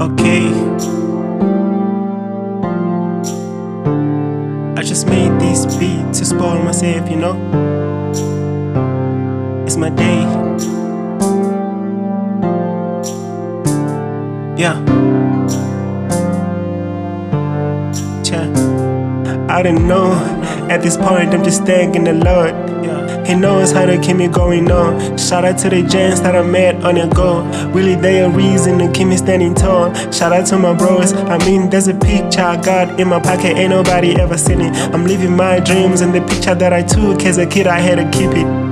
okay. I just made this beat to spoil myself, you know? It's my day. Yeah. I don't know, at this point I'm just thanking the Lord. He knows how to keep me going on. Shout out to the gents that I met on the go. Really, they a reason to keep me standing tall. Shout out to my bros. I mean, there's a picture I got in my pocket, ain't nobody ever seen it. I'm living my dreams, and the picture that I took as a kid, I had to keep it.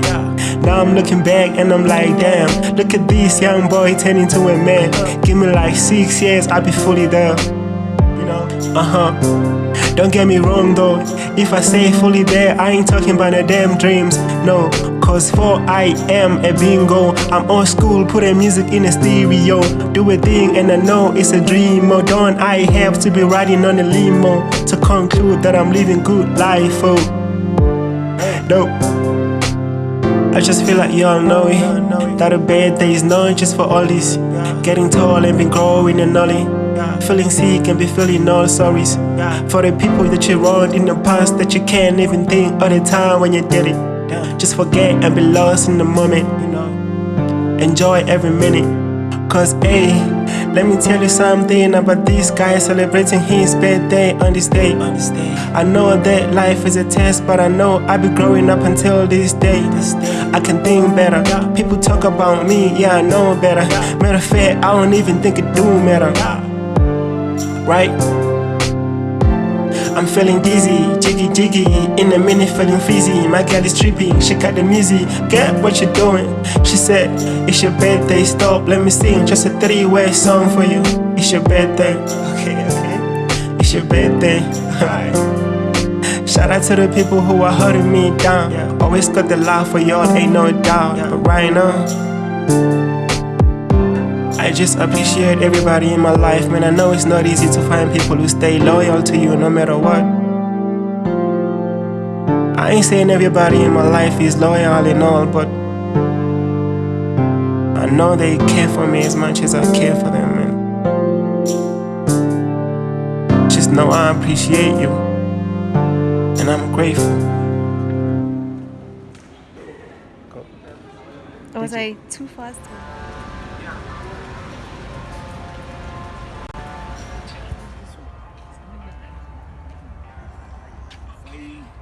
Now I'm looking back and I'm like, damn, look at this young boy turning to a man. Give me like six years, I'll be fully there. You know, uh huh. Don't get me wrong though, if I say fully there, I ain't talking about no damn dreams. No, cause for I am a bingo. I'm old school, putting music in a stereo. Do a thing and I know it's a dream. Oh, don't I have to be riding on a limo to conclude that I'm living good life? Oh, no. I just feel like y'all know it. That a bad day is not just for all this. Getting tall and been growing and nolly. Feeling sick and be feeling all sorries. For the people that you wronged in the past that you can't even think of the time when you did it. Just forget and be lost in the moment. Enjoy every minute. Cause hey, let me tell you something about this guy celebrating his birthday on this day. I know that life is a test, but I know I'll be growing up until this day. I can think better. People talk about me, yeah, I know better. Matter of fact, I don't even think it do matter. Right? I'm feeling dizzy, jiggy jiggy, in a minute feeling fizzy. My girl is tripping, she got the music. Get what you doing? She said, It's your birthday, stop, let me sing just a three way song for you. It's your birthday, okay, okay. It's your birthday, alright. Shout out to the people who are holding me down. Always got the love for y'all, ain't no doubt. But right now, I just appreciate everybody in my life, man. I know it's not easy to find people who stay loyal to you no matter what. I ain't saying everybody in my life is loyal and all, but I know they care for me as much as I care for them, man. Just know I appreciate you, and I'm grateful. Was I too fast? Bye.